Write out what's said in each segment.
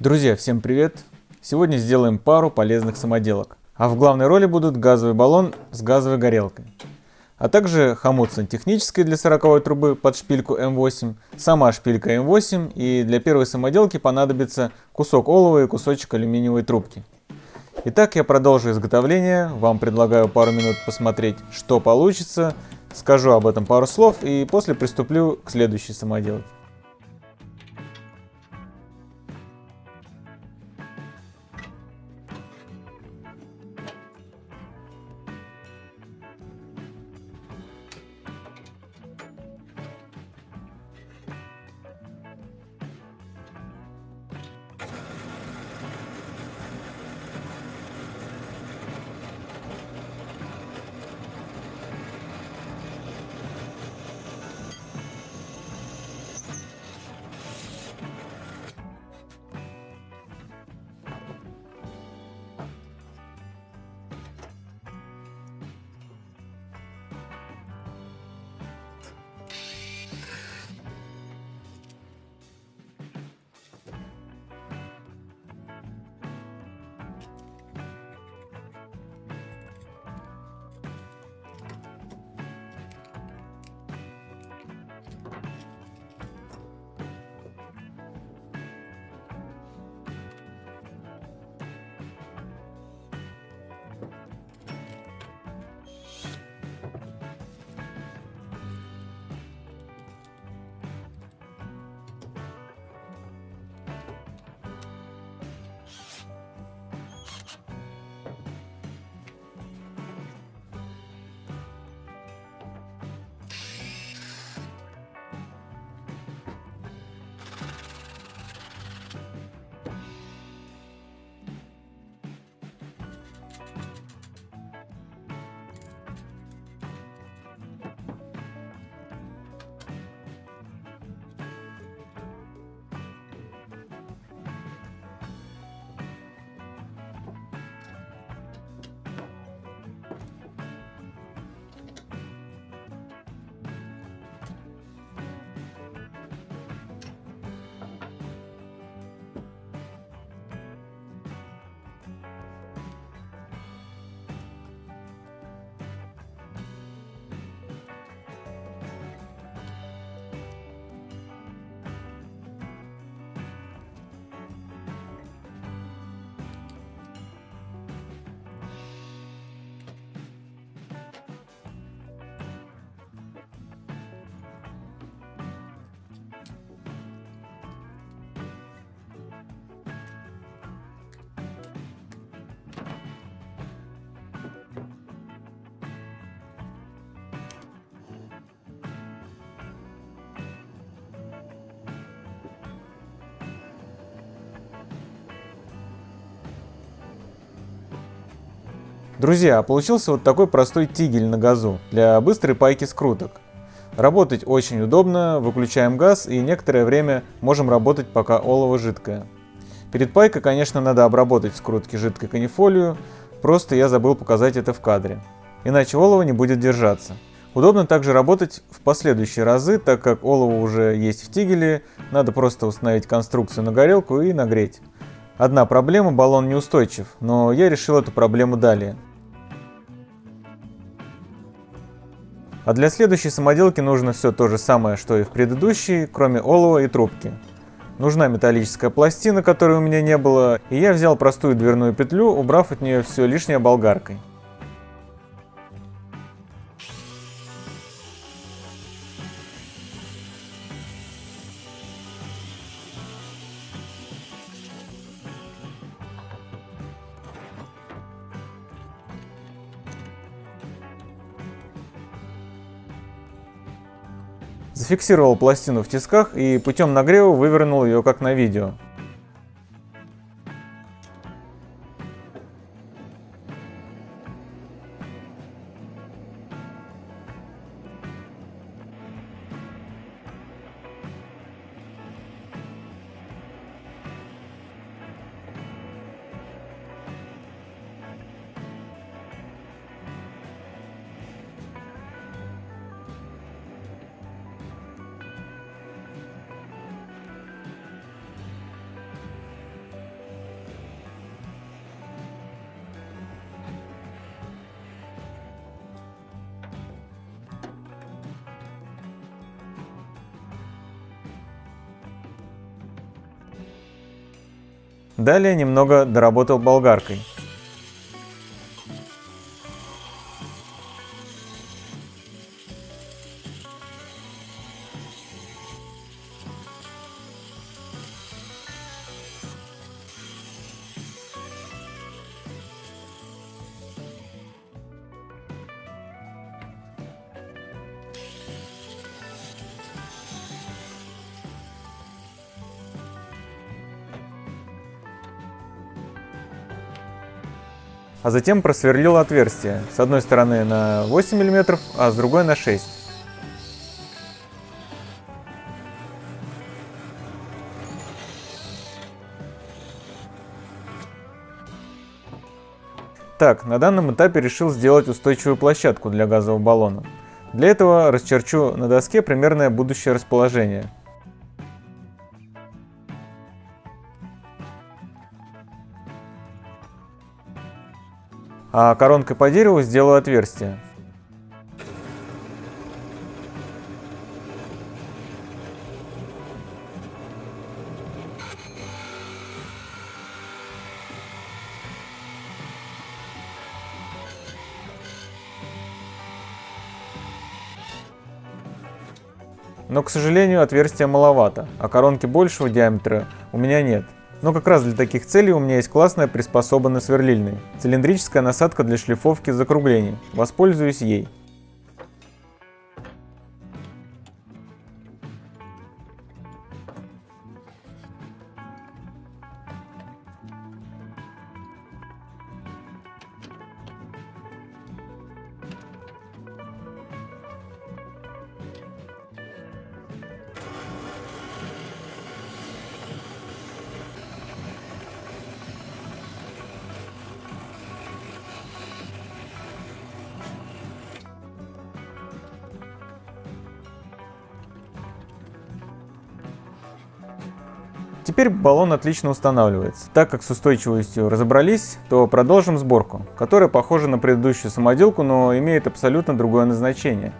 Друзья, всем привет! Сегодня сделаем пару полезных самоделок. А в главной роли будут газовый баллон с газовой горелкой. А также хомут сантехнический для 40 трубы под шпильку М8, сама шпилька М8 и для первой самоделки понадобится кусок олова и кусочек алюминиевой трубки. Итак, я продолжу изготовление, вам предлагаю пару минут посмотреть, что получится, скажу об этом пару слов и после приступлю к следующей самоделке. Друзья, получился вот такой простой тигель на газу для быстрой пайки скруток. Работать очень удобно, выключаем газ и некоторое время можем работать пока олово жидкое. Перед пайкой, конечно, надо обработать скрутки жидкой канифолию, просто я забыл показать это в кадре. Иначе олово не будет держаться. Удобно также работать в последующие разы, так как олово уже есть в тигеле, надо просто установить конструкцию на горелку и нагреть. Одна проблема, баллон неустойчив, но я решил эту проблему далее. А для следующей самоделки нужно все то же самое, что и в предыдущей, кроме олова и трубки. Нужна металлическая пластина, которой у меня не было, и я взял простую дверную петлю, убрав от нее все лишнее болгаркой. Зафиксировал пластину в тисках и путем нагрева вывернул ее как на видео. Далее немного доработал болгаркой. А затем просверлил отверстие, с одной стороны на 8 мм, а с другой на 6 Так, на данном этапе решил сделать устойчивую площадку для газового баллона. Для этого расчерчу на доске примерное будущее расположение. А коронкой по дереву сделаю отверстие. Но, к сожалению, отверстия маловато, а коронки большего диаметра у меня нет. Но как раз для таких целей у меня есть классная приспособа сверлильный. Цилиндрическая насадка для шлифовки закруглений. Воспользуюсь ей. Теперь баллон отлично устанавливается. Так как с устойчивостью разобрались, то продолжим сборку, которая похожа на предыдущую самоделку, но имеет абсолютно другое назначение.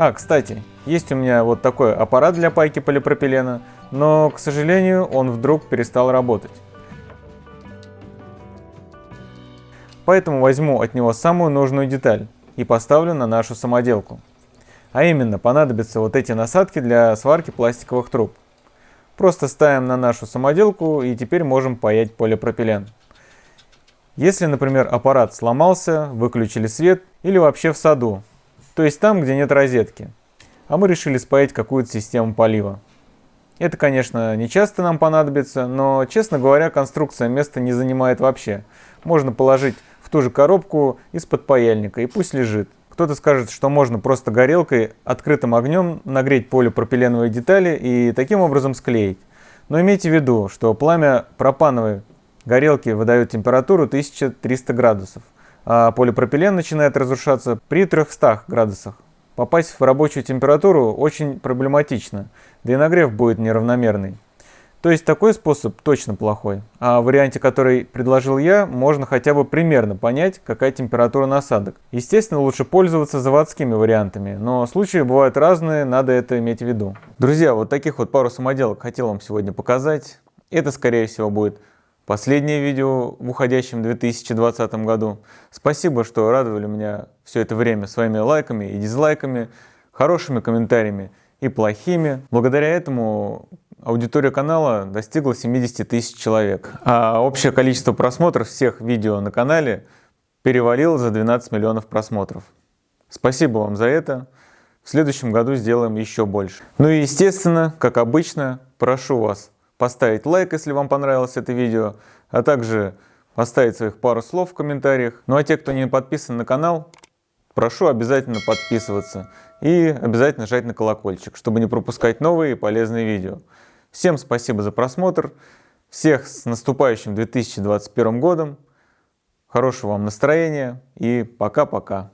А, кстати, есть у меня вот такой аппарат для пайки полипропилена, но, к сожалению, он вдруг перестал работать. Поэтому возьму от него самую нужную деталь и поставлю на нашу самоделку. А именно, понадобятся вот эти насадки для сварки пластиковых труб. Просто ставим на нашу самоделку и теперь можем паять полипропилен. Если, например, аппарат сломался, выключили свет или вообще в саду, то есть там, где нет розетки. А мы решили спаять какую-то систему полива. Это, конечно, не часто нам понадобится, но, честно говоря, конструкция места не занимает вообще. Можно положить в ту же коробку из-под паяльника и пусть лежит. Кто-то скажет, что можно просто горелкой, открытым огнем нагреть полипропиленовые детали и таким образом склеить. Но имейте в виду, что пламя пропановой горелки выдает температуру 1300 градусов а полипропилен начинает разрушаться при 300 градусах. Попасть в рабочую температуру очень проблематично, да и нагрев будет неравномерный. То есть такой способ точно плохой. А в варианте, который предложил я, можно хотя бы примерно понять, какая температура насадок. Естественно, лучше пользоваться заводскими вариантами, но случаи бывают разные, надо это иметь в виду. Друзья, вот таких вот пару самоделок хотел вам сегодня показать. Это, скорее всего, будет последнее видео в уходящем 2020 году. Спасибо, что радовали меня все это время своими лайками и дизлайками, хорошими комментариями и плохими. Благодаря этому аудитория канала достигла 70 тысяч человек, а общее количество просмотров всех видео на канале перевалило за 12 миллионов просмотров. Спасибо вам за это. В следующем году сделаем еще больше. Ну и естественно, как обычно, прошу вас поставить лайк, если вам понравилось это видео, а также поставить своих пару слов в комментариях. Ну а те, кто не подписан на канал, прошу обязательно подписываться и обязательно нажать на колокольчик, чтобы не пропускать новые полезные видео. Всем спасибо за просмотр, всех с наступающим 2021 годом, хорошего вам настроения и пока-пока.